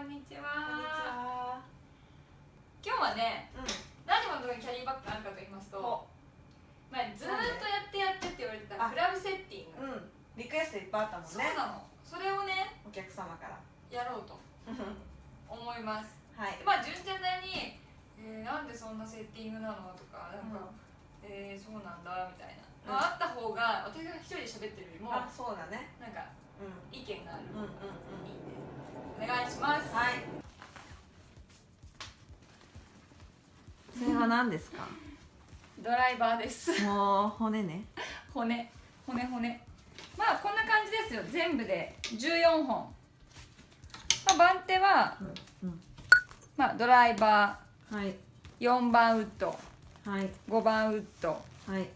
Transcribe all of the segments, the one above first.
こんにちはは。今日はねうなんでこのキャリーバッグがあるかと言いますとん。お、まあ、ずーっとやってやってって言われてたあクラブセッティング、うん。リクエストいっぱいあったもんね。そうなのそれをねお客様から。やろうと 思いますはい。まあ純ちゃんなりに、えーなんでそんなセッティングなのとかなんか、えーそうなんだみたいな、まあ、あった方が私が一人で喋ってるよりもあ、そうだね。なんかうん。意見がある、うんうんうん。いいんでお願いしますはい。それは何ですか？ドライバーですもう骨ね。骨骨骨まあこんな感じですよ全部で14本、まあ、番手は、うん。まあ、ドライバはい。ー4番ウッドはい。5番ウッドはい。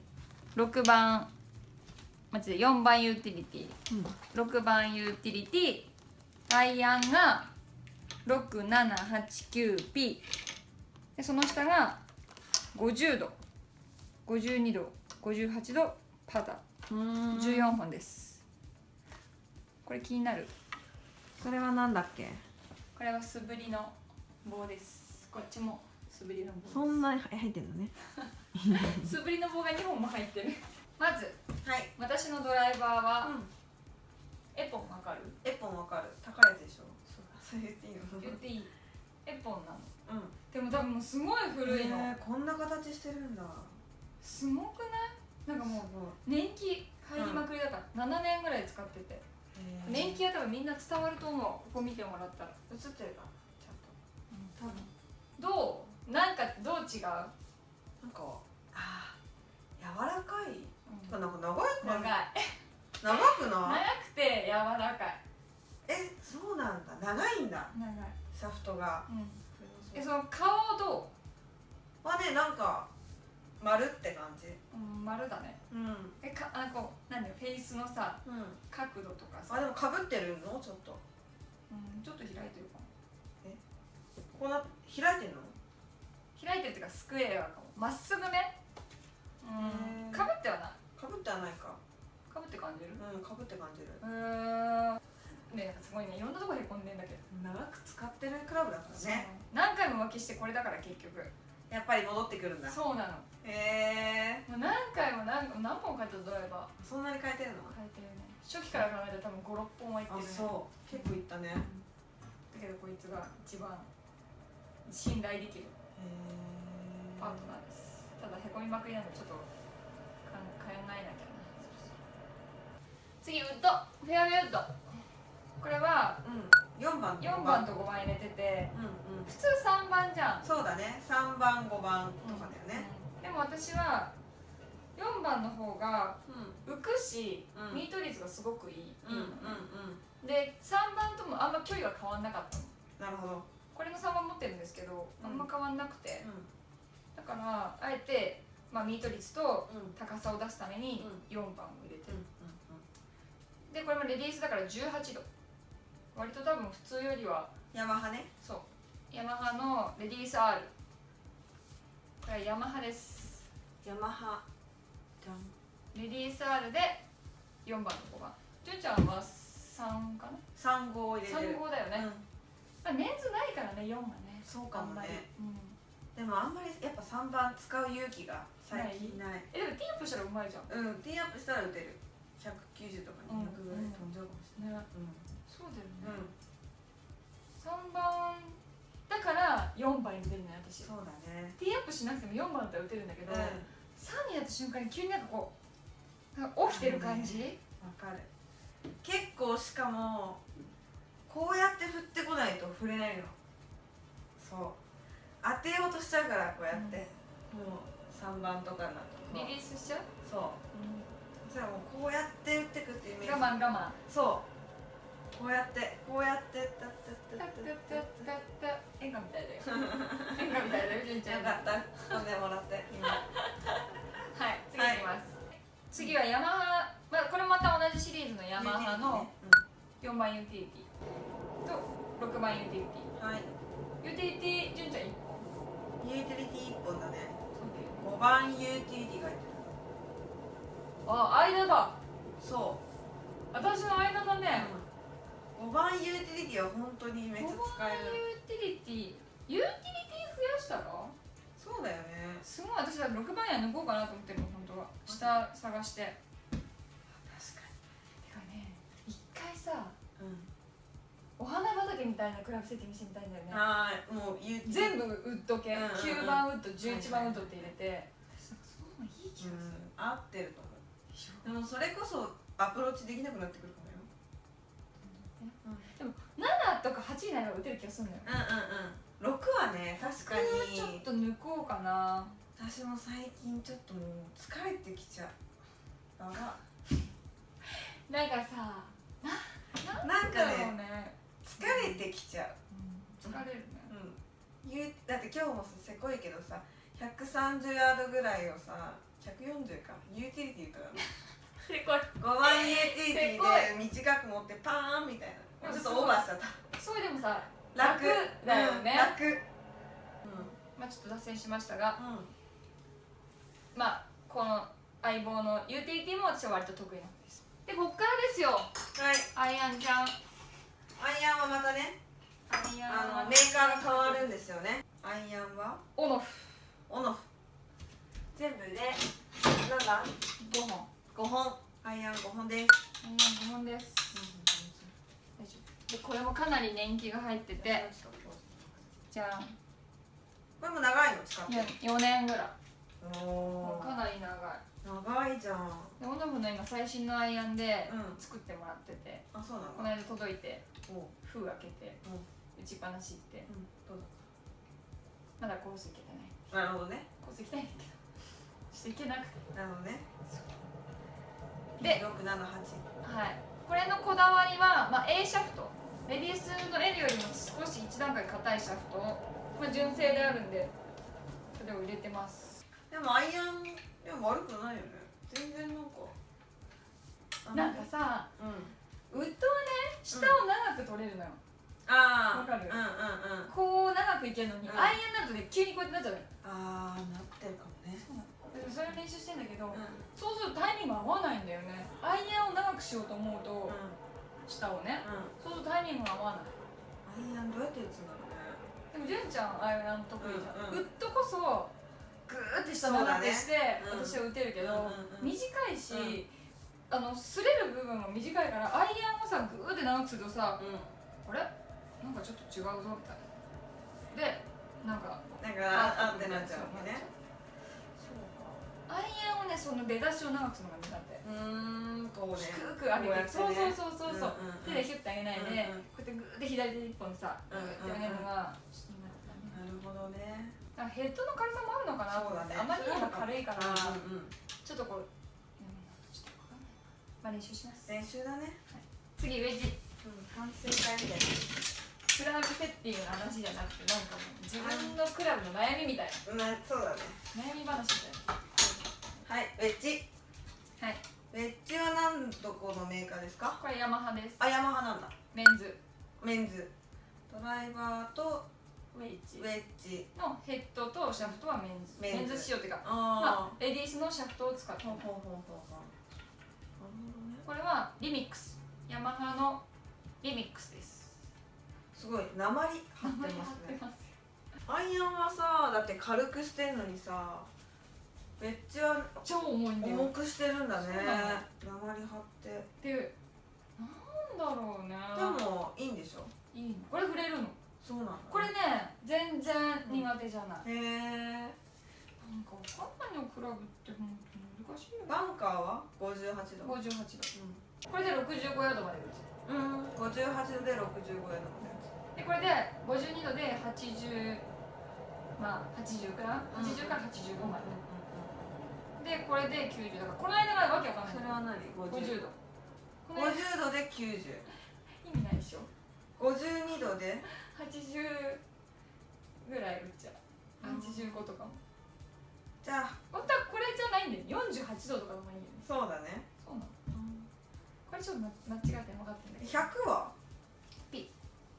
6番間違え4番ユーティリティうん。6番ユーティリティアイアンが 6789P でその下が50度。52度。58度パタうん。14本です。これ気になる。それはなんだっけ？これは素振りの棒です。こっちも素振りのそ棒んなに入ってんのね。素振りの棒が2本も入ってる。まずはい。私のドライバーは、うん。エポンわかる？エポンわかる。高いやつでしょ。そう言っていいの？言っていい。エポンなの。うん。でも多分もうすごい古いの、へーこんな形してるんだ。すごくない？なんかもう年季入りまくりだから、7年ぐらい使ってて。い。年季は多分みんな伝わると思う。ここ見てもらったら。映ってるかちゃんと。多分。どうなんかどう違う、なんかあー柔らかい。うん。なんか長い長い。長く長ない？くて柔らかい。えそうなんだ。長いんだ。長い、シャフトが。うん、えその顔どはねなんか丸って感じ。う、うん、丸だね。うん。えかあこう何だよ。フェイスのさうん。角度とかさ。あでもかぶってるの？ちょっと。うん、ちょっと開いてるかも。こうな開いてんの？開いてるっていうかスクエアかも。まっすぐね。うん。かぶってはない。かぶってはないか。かぶって感じる？うんかぶって感じる。うー。んねすごいねいろんなところへこんでんだけど長く使ってるクラブだからね。何回も浮気してこれだから結局。やっぱり戻ってくるんだ。そうなの。へえもう何回も何何本買ったドライバー。そんなに変えてるの？変えてるね。初期から考えたら多分56本はいってあるね。そう。結構いったね。へだけどこいつが一番信頼できるえパートナーです。ただへこみまくりなのでちょっと考えなきゃな。次ウッド。フェアウェイウッドこれはうん。4番と4番。と5番入れててうんうん。普通3番じゃん。そうだね。3番5番とかだよね。でも私は4番の方がうん。浮くし、うん。ミート率がすごくいい、うんうんうん。で3番ともあんま距離は変わんなかったの。なるほど。これの3番持ってるんですけどあんま変わんなくて、うだからあえて、まあ、ミート率とんうん。高さを出すために4番を入れてうんる、でこれもレディースだから18度割と多分普通よりは。ヤマハね。そう。ヤマハのレディース R これはヤマハです。ヤマハ。レディース R で4番と5番。ジュンちゃんは3かな？3号入れてる。3号だよね、うん。まあ、メンズないからね4がね。そうかもあんまり、ねうん、でもあんまりやっぱ3番使う勇気が最近ない。えでもティーアップしたらうまいじゃん。うんティーアップしたら打てる。190とか200ぐらい飛んじゃうかもしれない。ねそうだよね、うん。3番だから4番に出るね私。そうだね。ティーアップしなくても4番だったら打てるんだけど、うん。3になった瞬間に急になんかこう起きてる感じ、わかる。結構しかもこうやって振ってこないと振れないの。そう。当てようとしちゃうからこうやって、もう3番とかになると。リリースしちゃう、そう。じゃあもうこうやって打ってくっていうイメージ。我慢我慢。そうこうやってこうやってタッタッタッタッタッタッタッ演歌みたいだよ映画みたいだよ純ちゃんよかった突っ込んでもらって今はい次いきます、はい、次はヤマハ、まあ、これまた同じシリーズのヤマハの4番ユーティリティと6番ユーティリティはいユーティリティ純ちゃん1本ユーティリティ1本だね5番ユーティリティが入ってるあ間だそう私の間だね、うん5番ユーティリティは本当にめっちゃ使える。ユーティリティユーティリティ増やしたら？そうだよね。すごい。私は6番や抜こうかなと思ってるの本当は。下探して。確かてかね一回さにうん。お花畑みたいなクラブセッティングしてみたいんだよね。ああもう全部ウッド系、うんうんうん。9番ウッド11番ウッドって入れて、私なんかその方がいい気がする、うん合ってると思う。でもそれこそアプローチできなくなってくるかもとか8になれば打てる気がするのよ。うんうんうん。6はね確かに。ちょっと抜こうかな。私も最近ちょっともう疲れてきちゃう。やば。なんかさななんかね。ね、疲れてきちゃう。うん、疲れるね。うん。ゆだって今日もさせこいけどさ130ヤードぐらいをさ140か。ユーティリティとか。せこい。5番ユーティリティで短く持ってパーンみたいな。ちょっとオーバーしちゃったそれでもさ楽。楽だよね。うん楽。うん。まあちょっと脱線しましたがうん。まあこの相棒のユーティリティも私は割と得意なんです。でこっからですよ。はい。アイアンちゃん。アイアンはまたねアイアンあはのメーカーが変わるんですよね。アイアンは？オノフオノフ全部でなんだ5本5本アイアン5本ですアイアン5本です大丈夫でこれもかなり年季が入ってて。じゃあ。これも長いの使ってる4年ぐらい。かー。なり長い。長いじゃん。でオノフの今最新のアイアンでうん。作ってもらってて。あそうなの？この間届いて封開けてうん。打ちっぱなしって。うん。どうまだコース行けてない。だなるほどね。コース行きたいんだけど。ちょっと行けなくて。なるほどね。で678はい。これのこだわりは、まあ、A シャフトレディースの L よりも少し一段階硬いシャフトを、まあ、純正であるんでそれを入れてます。でもアイアンでも悪くないよね。全然なんかあなんかさうん。ウッドはね下を長く取れるのよ、ああわかる？うんうんうん。こう長くいけるのに、うん。アイアンになるとね急にこうやってなっちゃうのよ。ああなってるかもね。でもそれを練習してんだけど、うそうするとタイミング合わないんだよね。アイアンを長くしようと思うと、んうん下をね。うん。そうするとタイミングが合わない。アイアンどうやって打つんだろうねでも純ちゃんアイアン得意じゃん、うんうん。ウッドこそグーって下長くして、そうだね。うん私は打てるけど、うんうんうん短いし、あの擦れる部分も短いからアイアンをさグーって長くするとさうん。あれ？なんかちょっと違うぞみたいな。でなんかなんかあってなっちゃうわけねその出だしを長くするのが苦手うーんこうね。低く上げて、そうそうそうそうそう、うんうんうん。手でヒュッて上げないで、うんうん。こうやってグーって左手一本でさグーって上げるのがちょっと苦手だね。なるほどね。なんかヘッドの軽さもあるのかなと思って、あまりにも軽いから、うんうんちょっとこう、うん、ちょっとわかんな。いなまあ練習します。練習だね。次ウェッジ。うん反省会みたいな。クラブセッティングの話じゃなくてなんかもう自分のクラブの悩みみたいまあそうだね。な悩み話みたいはいウェッジ。なはい。ウェッジは何どこのメーカーですか？これヤマハです。あヤマハなんだ。メンズ。メンズ。ドライバーとウェッジ。ウェッジ。のヘッドとシャフトはメンズ。メンズ。仕様っていうかあまあレディースのシャフトを使ってほうほうほうほう。ほうねこれはリミックス。ヤマハのリミックスです。すごい鉛張ってますね。アイアンはさだって軽くしてんのにさウェッジは超重いんだよ。重くしてるんだね。鉛張って。でなんだろうね。でもいいんでしょ？いいの。これ触れるの？そうなんだこれね全然苦手じゃない、へえ。なんかわかんないのクラブって本当に難しいよバンカーは？58度。58度。これで65ヤードまで打つうん、うん、58度で65ヤードまででこれで52度で80まあ80からうん80から85まで、でこれで90だからこの間がわけわかんない。それは何50度この間50度で90意味ないでしょ。52度で。80ぐらい打っちゃう。うん。85とかも。じゃあ。本当はこれじゃないんだよ48度とかでもいいよね。そうだね。そうなの。これちょっと間違って分かってんだけど。100は？P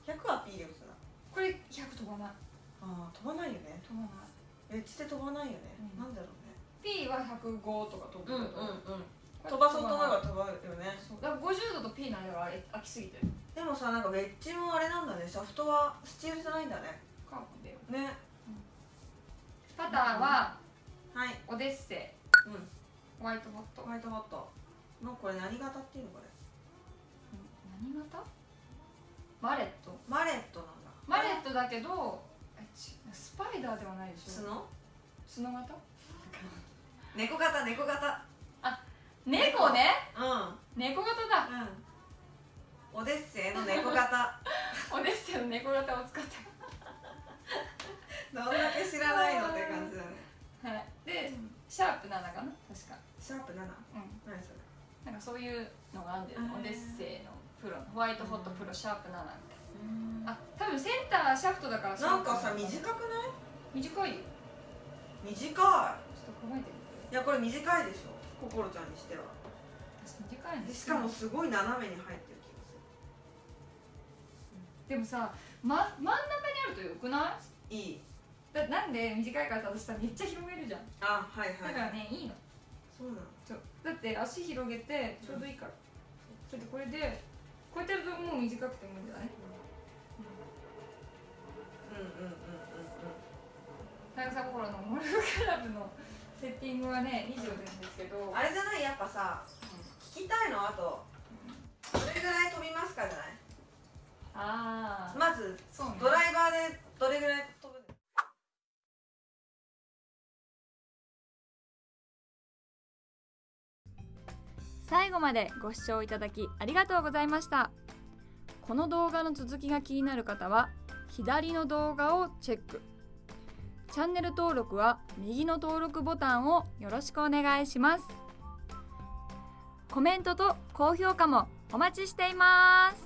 100は P で打つな。これ100飛ばない。ああ飛ばないよね。飛ばない。エッジで飛ばないよね、うん。なんだろうね P は105とか飛ぶけど、うんこれ飛ばそうとないば飛ばるよね。だから50度と P の間が飽きすぎてる。でももさなんかウェッジもあれなんだね。シャフトはスチールじゃないんだね。カーボンだよねパターははい。オデッセうん。イホワイトボット。ホワイトボット。のこれ何型っていうのこれ？何型？マレット？マレットなんだ。マレットだけどスパイダーではないでしょ。角？角型？猫型猫型。猫ね？うん。猫型だ。うん。オデッセイの猫型。オデッセイの猫型を使ってどんだけ知らないのって感じだね。はい。でシャープ7かな？確か。シャープ7うん。何それ？なんかそういうのがあるんだよね。オデッセイのプロホワイトホットプロシャープ7みたいな。あ多分センターシャフトだからなんかさ短くない？短いよ。短いやこれ短いでしょ心ちゃんにしては。私短いんでしかもすごい斜めに入ってる気がすでもさ、ま、真ん中にあるとよくなるい？いい。だなんで短いかって私さめっちゃ広げるじゃん。あはいはい。だからねいいの。そうなの。だって足広げてちょうどいいから、それでこれでこうやってやるともう短くてもいいんじゃない？うん。うんうんうん長さ心のモルフクラブのセッティングはね以上なんですけど。あれじゃない？やっぱさ聞きたいの？あと。どれぐらい飛びますかじゃない？ああまずそうね。ドライバーでどれぐらい飛ぶ？最後までご視聴いただきありがとうございました。この動画の続きが気になる方は左の動画をチェックチャンネル登録は右の登録ボタンをよろしくお願いします。コメントと高評価もお待ちしています。